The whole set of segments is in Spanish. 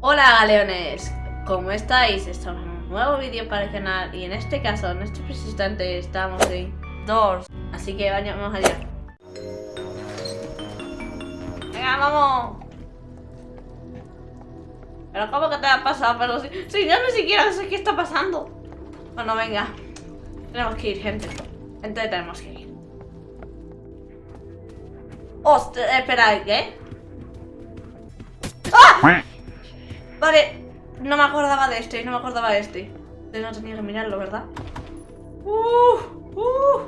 Hola galeones, ¿cómo estáis? Estamos en un nuevo vídeo para el canal y en este caso, en este instante estamos en dos, así que vayamos allá. Venga, vamos. Pero ¿cómo que te ha pasado? Pero si, si yo ni siquiera sé qué está pasando. Bueno, venga. Tenemos que ir, gente. Gente, tenemos que ir. Hostia, espera, ¿qué? ¡Ah! Vale, no me acordaba de este, no me acordaba de este. Entonces no tenía que mirarlo, ¿verdad? Uh, uh.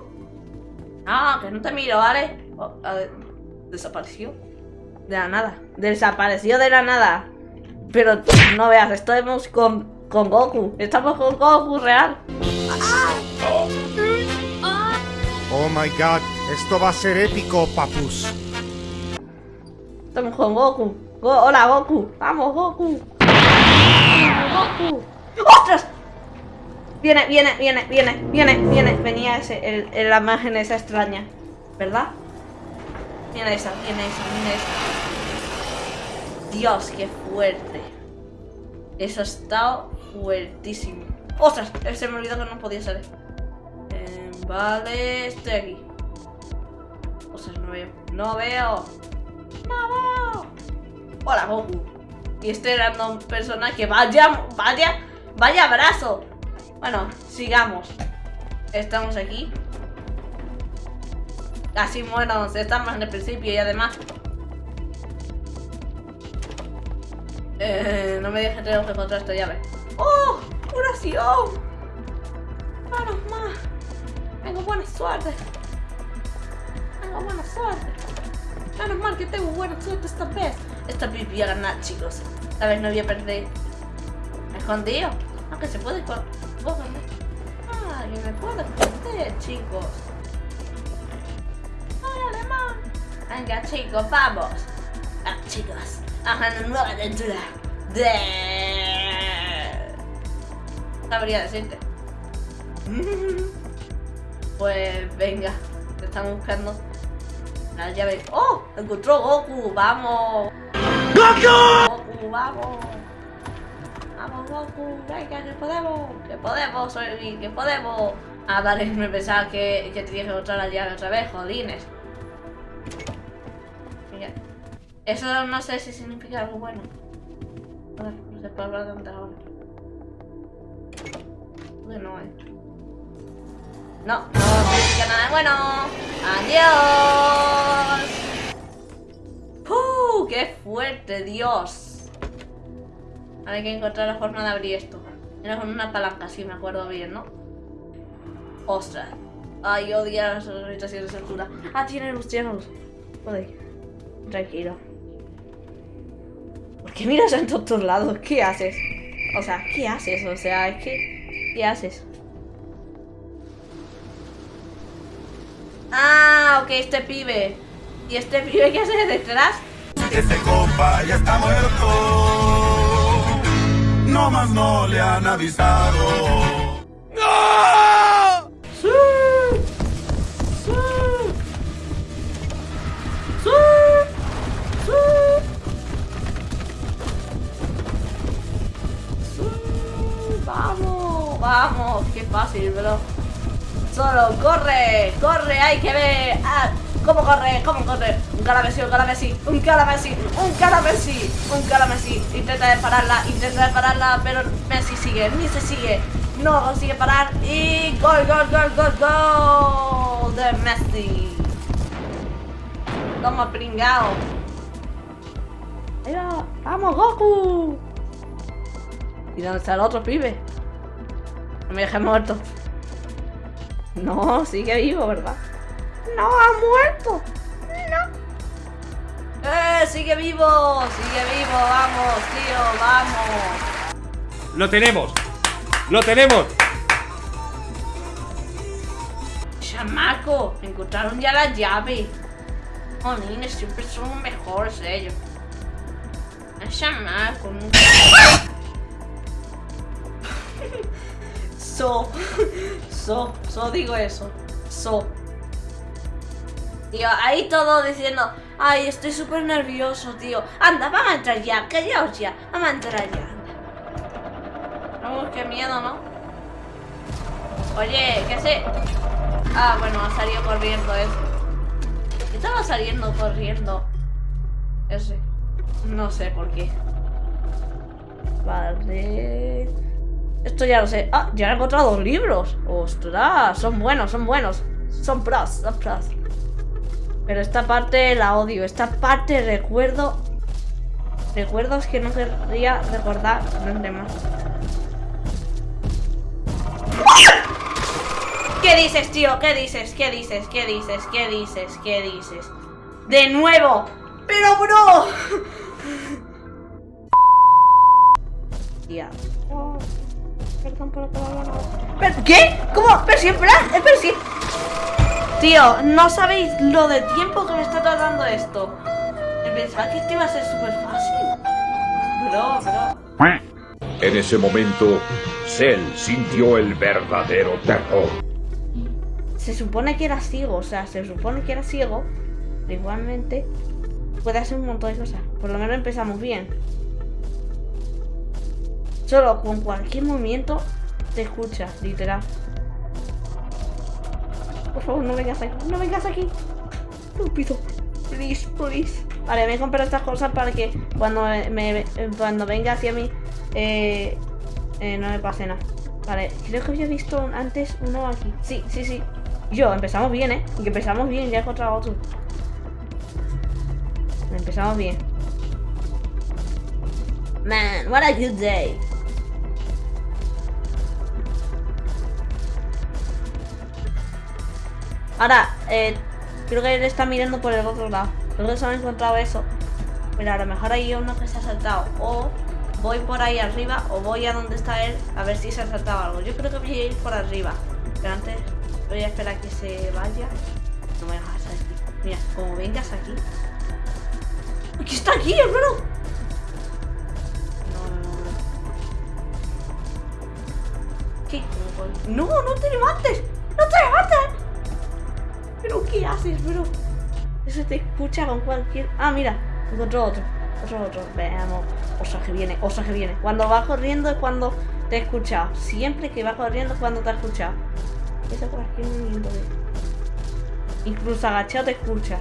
Ah, que no te miro, ¿vale? Oh, desapareció. De la nada. Desapareció de la nada. Pero no veas, estamos con, con Goku. Estamos con Goku real. Oh my god, esto va a ser épico, papus. Estamos con Goku. Go- Hola, Goku. Vamos, Goku. Goku. ¡Ostras! Viene, viene, viene, viene, viene, viene. Venía ese, el, la imagen esa extraña. ¿Verdad? Viene esa, viene esa, viene esa. Dios, qué fuerte. Eso ha estado fuertísimo. ¡Ostras! Se me olvidó que no podía ser. Vale, estoy aquí. Ostras, no veo. No veo. ¡No veo! Hola, Goku. Y este random personaje, vaya, vaya, vaya abrazo. Bueno, sigamos. Estamos aquí. Casi buenos, estamos en el principio y además... Eh, no me dejes tengo que encontrar esta llave. ¡Oh! ¡Curación! ¡Menos más! Tengo buena suerte. Tengo buena suerte. Menos mal que tengo buena suerte esta vez. Esta vez voy a ganar, chicos. Esta vez no voy a perder. Escondido. Aunque se puede esconder. Me puedo esconder, chicos. ¡Ay, alemán! Venga, chicos, vamos. Ah, chicos. A una nueva aventura. De... Sabría decirte. Pues venga. Te estamos buscando. La llave. ¡Oh! Encontró Goku. ¡Vamos! ¡Goku! ¡Vamos! ¡Vamos, Goku! ¡Venga, que podemos! ¡Que podemos sobrevivir! ¡Que podemos! Ah, vale, me pensaba que, que tenía que encontrar la llave otra vez, jolines. Mira. Eso no sé si significa algo bueno. Joder, no se puede hablar de ahora. Bueno, eh. No, no significa nada bueno. ¡Adiós! ¡Uh! ¡Qué fuerte, Dios! Ahora hay que encontrar la forma de abrir esto. Era con una palanca, si me acuerdo bien, ¿no? ¡Ostras! Ay, odio las habitaciones de altura. Ah, tiene luz, tiene luz. Joder. Tranquilo. ¿Por qué miras en todos lados? ¿Qué haces? O sea, ¿qué haces? O sea, es que... ¿Qué haces? Ah, ok, este pibe. ¿Y este pibe qué hace detrás? Este compa ya está muerto. No más no le han avisado. ¡Sí! ¡Sí! ¡Sí! ¡Sí! ¡Sí! ¡Vamos! ¡Vamos! ¡Qué fácil, bro! Solo corre, corre, hay que ver. Ah, ¿Cómo corre? ¿Cómo corre? Un calamesí, un calamesí, un calamesí, un calamesí, un calamesí. Intenta de pararla, intenta de pararla, pero Messi sigue, se sigue. No consigue parar y gol, gol, gol, gol, gol de Messi. Toma pringao. Va. Vamos, Goku. ¿Y dónde está el otro pibe? Me dejes muerto. No, sigue vivo, ¿verdad? No, ha muerto. No. ¡Eh! Sigue vivo, sigue vivo, vamos, tío, vamos. ¡Lo tenemos! ¡Lo tenemos! Chamaco, encontraron ya la llave. Jolines, siempre son los mejores ellos. El chamaco, nunca. So, so, so digo eso. So. Tío, ahí todo diciendo, ay, estoy súper nervioso, tío. Anda, vamos a entrar ya, callaos ya. Vamos a entrar ya. Vamos, qué miedo, ¿no? Oye, ¿qué sé? Ah, bueno, ha salido corriendo ese. ¿Qué estaba saliendo corriendo? Ese. No sé por qué. Vale. Esto ya lo sé. Ah, ya he encontrado dos libros. Ostras, son buenos, son buenos. Son pros, son pros. Pero esta parte la odio. Esta parte recuerdo. Recuerdos que no querría recordar nunca más. ¿Qué dices, tío? ¿Qué dices? ¿Qué dices? ¿Qué dices? ¿Qué dices? ¿Qué dices? ¡De nuevo! ¡Pero, bro! Tía. Perdón por la palabra. ¿Pero qué? ¿Cómo? Pero si en plan, pero si... Tío, no sabéis lo de tiempo que me está tardando esto. Pensaba que esto iba a ser súper fácil. Bro, bro. En ese momento, Cell sintió el verdadero terror. Se supone que era ciego, o sea, se supone que era ciego. pero Igualmente, puede hacer un montón de cosas. Por lo menos empezamos bien. Solo con cualquier movimiento te escucha, literal. Por favor, no vengas aquí. No vengas aquí. Estúpido. Please, please. Vale, me he comprado estas cosas para que cuando me, cuando venga hacia mí eh, eh, no me pase nada. Vale, creo que había visto antes uno aquí. Sí, sí, sí. Yo, empezamos bien, ¿eh? Que empezamos bien, ya he encontrado otro. Empezamos bien. Man, what a good day. Ahora, eh, creo que él está mirando por el otro lado. Creo que se ha encontrado eso. Pero a lo mejor hay uno que se ha saltado. O voy por ahí arriba o voy a donde está él a ver si se ha saltado algo. Yo creo que voy a ir por arriba. Pero antes voy a esperar a que se vaya. No me dejas aquí. Mira, como vengas aquí. ¡Aquí está aquí, hermano! No, no, no, no. ¿Qué? No, no te levantes. No te levantes. ¿Pero qué haces, bro? Eso te escucha con cualquier... Ah, mira, encontró otro. Otro, otro. Veamos. Osa que viene, osa que viene. Cuando va corriendo es cuando te he escuchado. Siempre que va corriendo es cuando te ha escuchado. Eso cualquier movimiento de... Incluso agachado te escucha.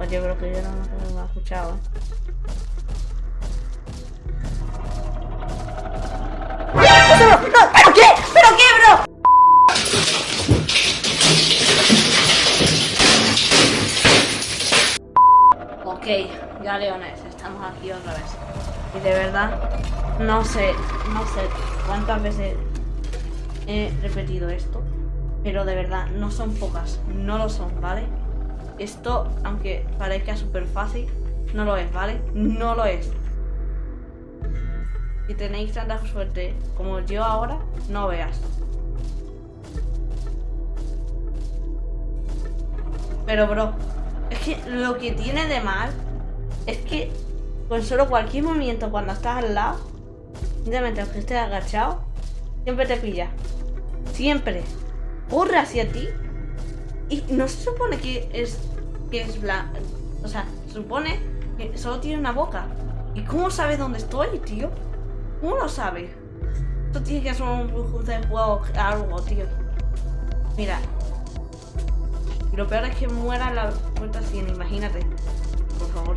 Oye, bro, que yo no, no me ha escuchado, ¿eh? ¡No, no! ¿Pero qué? ¿Pero qué, bro? Ok, ya leones, estamos aquí otra vez. Y de verdad, no sé, no sé cuántas veces he repetido esto, pero de verdad, no son pocas, no lo son, ¿vale? Esto, aunque parezca súper fácil, no lo es, ¿vale? No lo es. Si tenéis tanta suerte como yo ahora, no veas. Pero, bro, lo que tiene de mal es que con solo cualquier movimiento cuando estás al lado, simplemente aunque estés agachado, siempre te pilla. Siempre. Corre hacia ti. Y no se supone que es que es blanco. O sea, se supone que solo tiene una boca. ¿Y cómo sabe dónde estoy, tío? ¿Cómo lo sabe? Esto tiene que ser un juego de juego algo, tío. Mira, lo peor es que muera la puerta 100, imagínate. Por favor.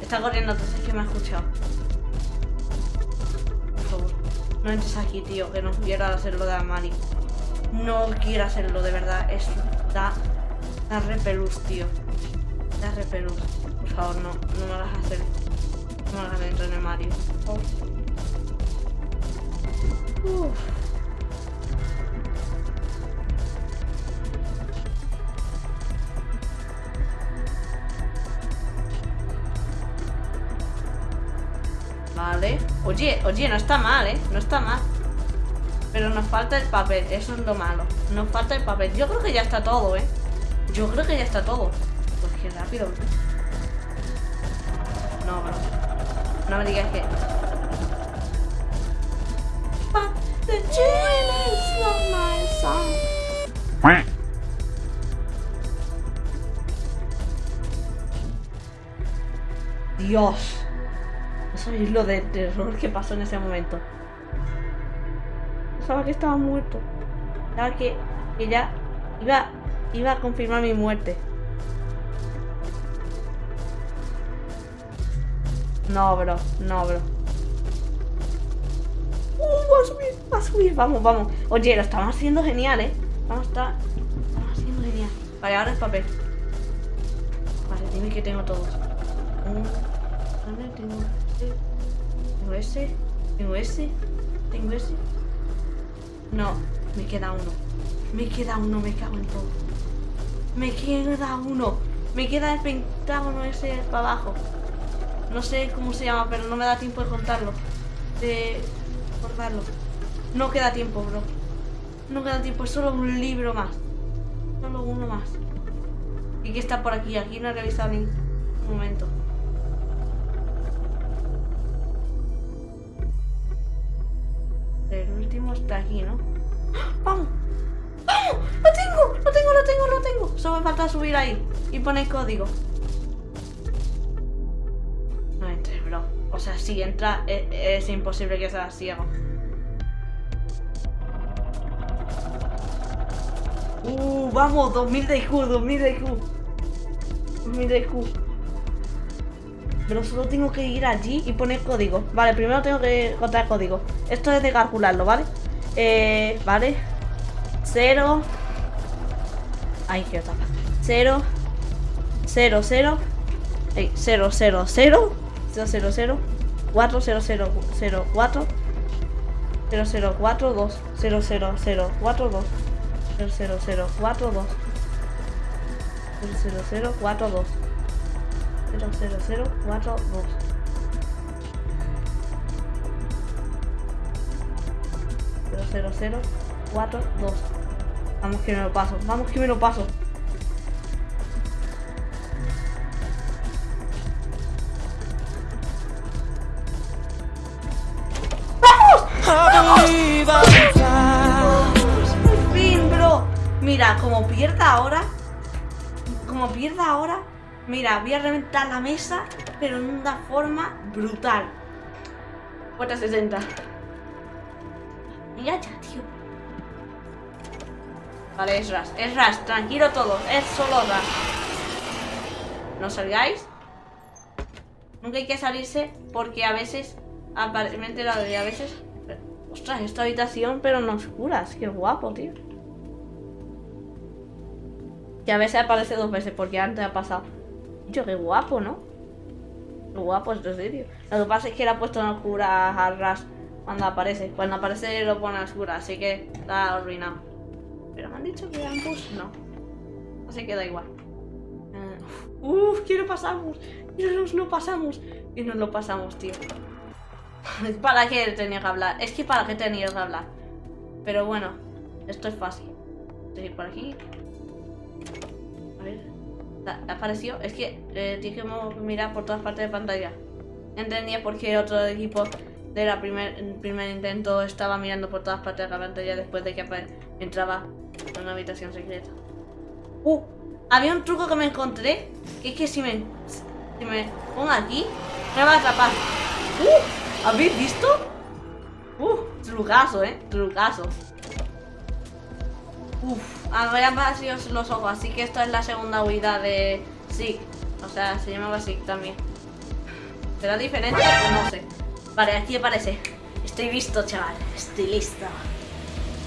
Está corriendo, entonces es que me ha escuchado. Por favor. No entres aquí, tío, que no quiero hacerlo de Amari. No quiero hacerlo, de verdad. Es da, da repelús, tío. Da repelús. Por favor, no, no me hagas hacer. No me hagas entrar en el Mario. Por. Vale. Oye, oye, no está mal, ¿eh? No está mal. Pero nos falta el papel, eso es lo malo. Nos falta el papel. Yo creo que ya está todo, ¿eh? Yo creo que ya está todo. Pues qué rápido, bro. No, bro. No me digas que... The. Dios. Sabéis lo de terror que pasó en ese momento. Pensaba que estaba muerto. Pensaba que, que ya iba, iba a confirmar mi muerte. No, bro. No, bro. Uh, va a subir, va a subir. Vamos, vamos. Oye, lo estamos haciendo genial, ¿eh? Vamos a estar... Estamos haciendo genial. Vale, ahora el papel. Vale, dime que tengo todos. Un... Vale, tengo. Tengo ese. Tengo ese. Tengo ese. No, me queda uno. Me queda uno, me cago en todo. Me queda uno. Me queda el pentágono ese para abajo. No sé cómo se llama, pero no me da tiempo de contarlo. De recordarlo. No queda tiempo, bro. No queda tiempo, es solo un libro más. Solo uno más. Y que está por aquí. Aquí no he revisado ni un momento. Está aquí, ¿no? ¡Vamos! ¡Vamos! ¡Lo tengo! ¡Lo tengo, lo tengo, lo tengo! Solo me falta subir ahí y poner código. No entre, bro. O sea, si entra, e- es, imposible que sea ciego. Uh, vamos, 2000 de IQ, 2000 de IQ. 2000 de IQ. Pero solo tengo que ir allí y poner código. Vale, primero tengo que encontrar código. Esto es de calcularlo, ¿vale? Eh, vale. 0. Ay, qué tapa. 0. 0, 0. 0, 0, 0. 0, 0, 0. 4, 0, 0, 0, 4. 0, 0, 4, 2. 0, 0, 0, 4, 2. 0, 0, 0, 4, 2. 0, 0, 0, 4, 2. 0, 0, 0, 4, 2. 00042. Vamos que me lo paso, vamos que me lo paso. Por fin, bro. Mira, como pierda ahora. Como pierda ahora. Mira, voy a reventar la mesa, pero en una forma brutal. 460 ya, tío. Vale, es Ras, es Ras, tranquilo todo es solo Ras. No salgáis. Nunca hay que salirse porque a veces, aparentemente la de a veces... Ostras, esta habitación, pero no oscuras, qué guapo, tío. Que a veces aparece dos veces porque antes ha pasado. Yo, qué guapo, ¿no? Qué guapo este sitio. Lo que pasa es que le ha puesto en oscuras a Ras cuando aparece. Cuando aparece lo pone en oscura, así que está arruinado. Pero me han dicho que ambos no. Así que da igual. Uh, Uf, que no pasamos. Que nos no pasamos. Que nos lo pasamos, tío. ¿Para qué tenía que hablar? Es que para qué tenía que hablar. Pero bueno, esto es fácil. Estoy por aquí. A ver. ¿Ha ha aparecido? Es que eh, tienes que mirar por todas partes de pantalla. Entendía por qué otro equipo de la primer, primer intento estaba mirando por todas partes de la pantalla después de que entraba en una habitación secreta. Uh, había un truco que me encontré. Que es que si me, si me pongo aquí, me va a atrapar. Uh, ¿habéis visto? Uh, trucazo, eh, trucazo. Uf, a ver, han vacío los ojos, así que esto es la segunda huida de Sig. O sea, se llamaba Sig también. ¿Será diferente no sé? Vale, aquí aparece. Estoy listo, chaval. Estoy listo.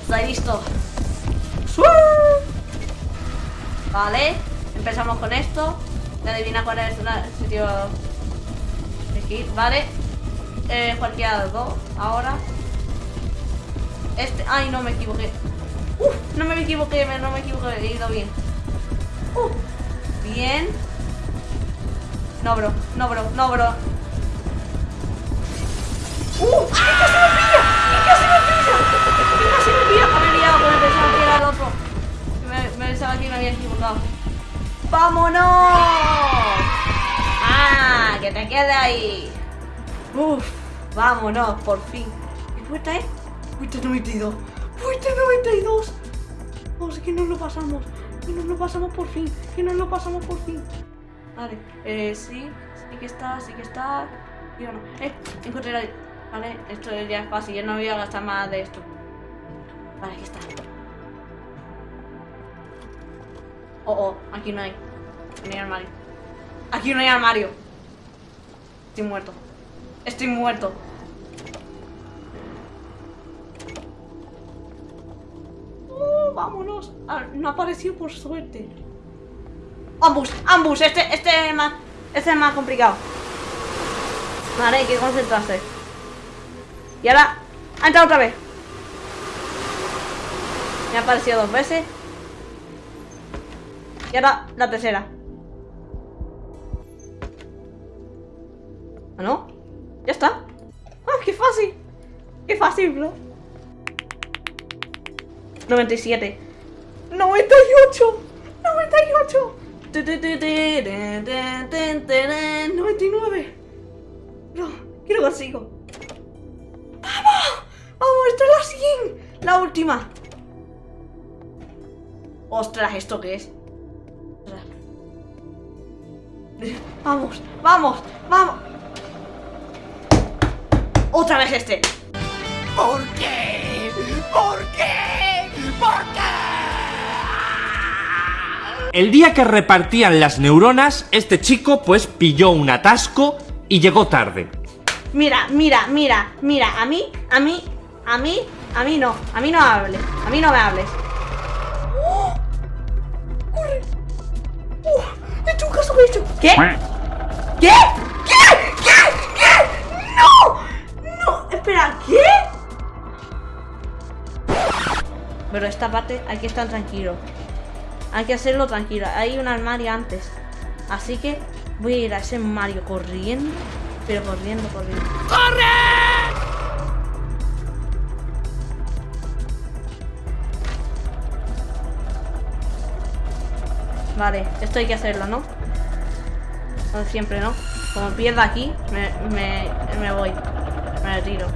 Estoy listo. Vale, empezamos con esto. De adivina cuál es el sitio. Vale. Eh, los dos. Ahora. Este. Ay, no me equivoqué. Uf, no me equivoqué, no me equivoqué, he ido bien. Bien. No, bro, no, bro, no, bro. Me había equivocado. ¡Vámonos! ¡Ah! ¡Que te quede ahí! ¡Uf! ¡Vámonos, por fin! ¿Qué puerta es? Puerta 92. ¡Puerta 92! Vamos, que nos lo pasamos. Que nos lo pasamos por fin. Que nos lo pasamos por fin. Vale, eh, sí, sí que está, sí que está. Yo no. Eh, encontré la. Vale, esto ya es fácil, ya no voy a gastar más de esto. Vale, aquí está. Oh, oh, aquí no hay. No armario. Aquí no hay armario. Estoy muerto. Estoy muerto. Oh, vámonos. Ah, no ha aparecido por suerte. Ambus, ambus. Este, este es más, este es más complicado. Vale, hay que concentrarse. Y ahora, ha entrado otra vez. Me ha aparecido dos veces. Y ahora la tercera. ¿Ah, no? Ya está. ¡Ah, qué fácil! ¡Qué fácil, bro! 97 98 98 99 Bro, ¿qué lo consigo? ¡Vamos! ¡Vamos! ¡Esto es la 100! La última Ostras, ¿esto qué es? Vamos, vamos, vamos Otra vez este ¿Por qué? ¿Por qué? ¿Por qué? El día que repartían las neuronas, este chico pues pilló un atasco y llegó tarde. Mira, mira, mira, mira, a mí, a mí, a mí, a mí no, a mí no hables, a mí no me hables. ¿Qué? ¿Qué? ¿Qué? ¿Qué? ¿Qué? ¡No! ¡No! Espera, ¿qué? Pero esta parte hay que estar tranquilo. Hay que hacerlo tranquilo. Hay un armario antes. Así que voy a ir a ese Mario corriendo. Pero corriendo, corriendo. ¡Corre! Vale, esto hay que hacerlo, ¿no? Siempre, ¿no? Como pierda aquí, me, me, me voy. Me retiro.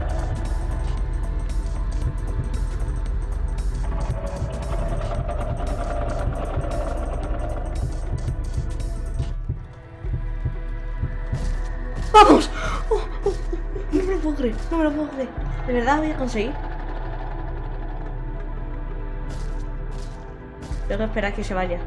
¡Vamos! Oh, oh, oh, no me lo puedo creer, no me lo puedo creer. ¿De verdad voy a conseguir? Tengo que esperar que se vaya.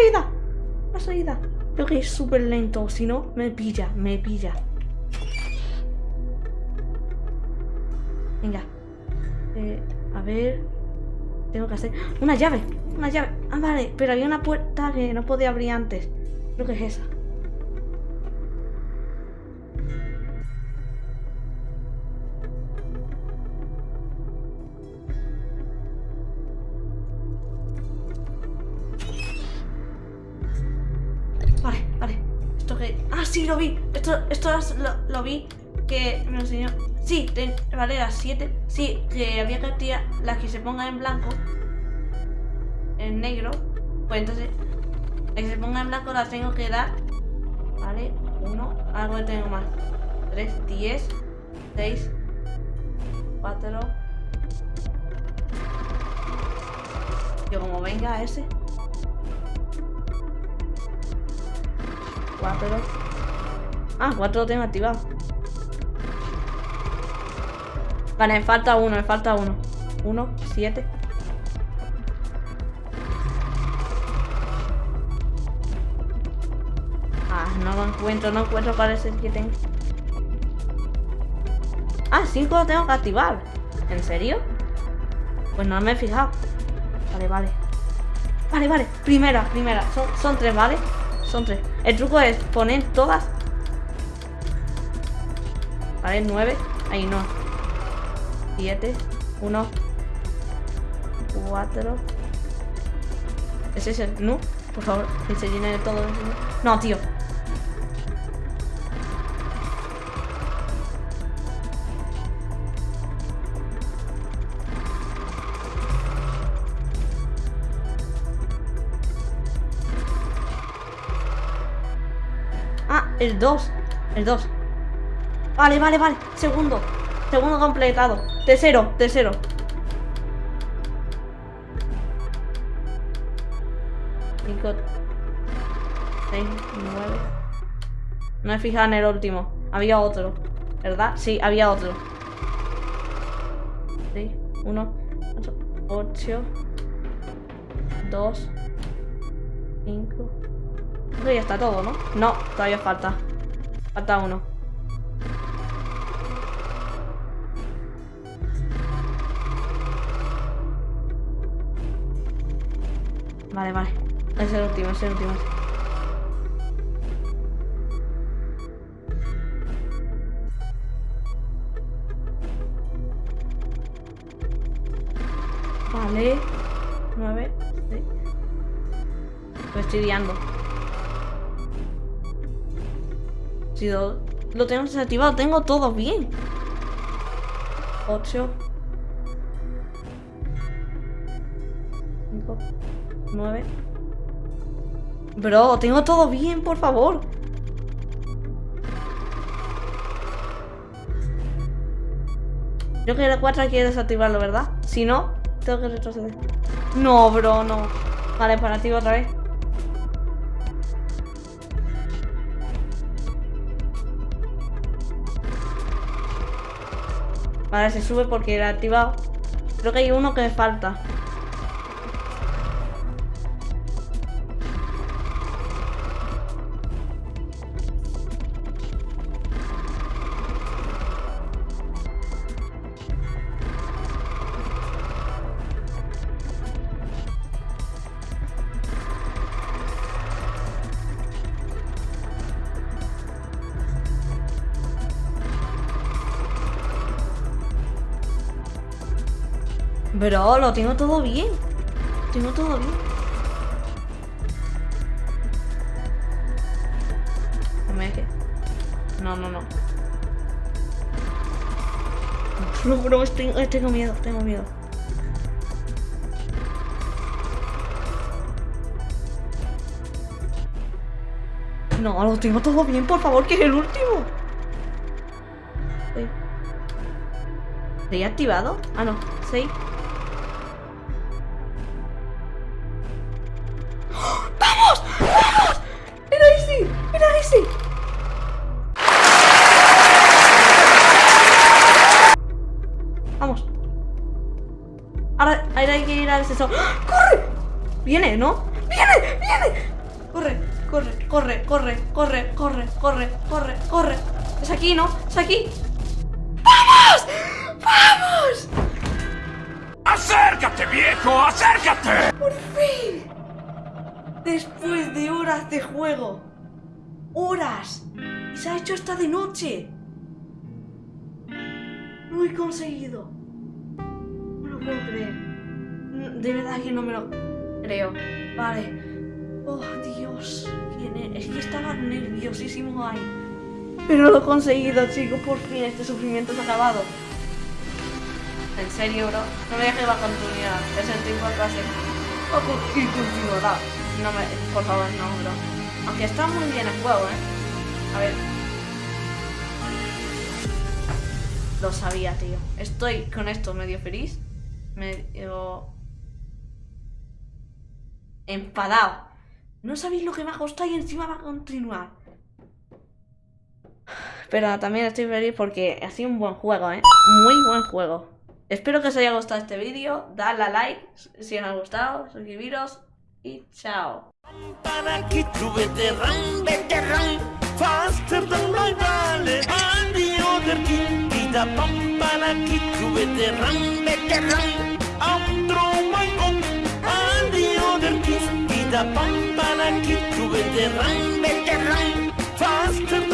Salida, la salida. Tengo que ir súper lento, si no, me pilla, me pilla. Venga. Eh, a ver. Tengo que hacer. ¡Una llave! Una llave. Ah, vale, pero había una puerta que no podía abrir antes. Creo que es esa. Sí, lo vi. Esto, esto es- lo, vi. Que me enseñó. Sí, ten- vale, las 7. Sí, que había que tirar las que se pongan en blanco. En negro. Pues entonces. Las que se pongan en blanco las tengo que dar. Vale, uno. Algo que tengo más. 3, 10, 6, 4. Yo como venga ese. 4. Ah, 4 lo tengo activado. Vale, me falta uno, me falta uno. 1, 7. Ah, no lo encuentro, no encuentro cuál es el que tengo. Ah, 5 lo tengo que activar. ¿En serio? Pues no me he fijado. Vale, vale. Vale, vale. Primera, primera. Son, son tres, ¿vale? Son tres. El truco es poner todas. Vale, nueve. Ahí no. Siete. Uno. Cuatro. ¿Es ese? ¿No? Por favor, que se llene de todo. No, tío. El 2. El 2. Vale, vale, vale. Segundo. Segundo completado. Tercero, tercero. Cinco. Seis, nueve. No he fijado en el último. Había otro. ¿Verdad? Sí, había otro. Sí, uno, ocho, ocho, dos, cinco. Creo que ya está todo, ¿no? No, todavía falta. Falta uno. Vale, vale. Es el último, es el último. Vale. Nueve. Sí. Me estoy liando. Si lo, lo tengo desactivado, tengo todo bien. 8 9 Bro, tengo todo bien, por favor. Creo que la 4 hay que desactivarlo, ¿verdad? Si no, tengo que retroceder. No, bro, no. Vale, para activo otra vez. Vale, se sube porque era activado. Creo que hay uno que me falta. Bro, lo tengo todo bien. Tengo todo bien. No. No, no, no. Bro, tengo, miedo, tengo miedo. No, lo tengo todo bien, por favor, que es el último. ¿Reactivado? Ah, no, 6. ¡Corre! Viene, ¿no? ¡Viene! ¡Viene! Corre, corre, corre, corre, corre, corre, corre, corre, corre. Es aquí, ¿no? Es aquí. ¡Vamos! ¡Vamos! ¡Acércate, viejo! ¡Acércate! ¡Por fin! Después de horas de juego. ¡Horas! Y se ha hecho hasta de noche. Lo he conseguido. No lo puedo creer. Mm, De verdad que no me lo creo. Vale. Oh, Dios. ¿Quién es? Que estaba nerviosísimo ahí. Pero lo he conseguido, chicos. Por fin este sufrimiento se ha acabado. En serio, bro. No me dejes la continuidad. Es el tiempo que hace. Y continuará. No me. Por favor, no, bro. Aunque está muy bien el juego, eh. A ver. Lo sabía, tío. Estoy con esto medio feliz. Medio. Enfadado. No sabéis lo que me ha costado y encima va a continuar. Pero también estoy feliz porque ha sido un buen juego, ¿eh? Muy buen juego. Espero que os haya gustado este vídeo. Dadle a like si os ha gustado, suscribiros y chao. Banda, bambana, kittu, vindi, rann, vekki, rann, fastum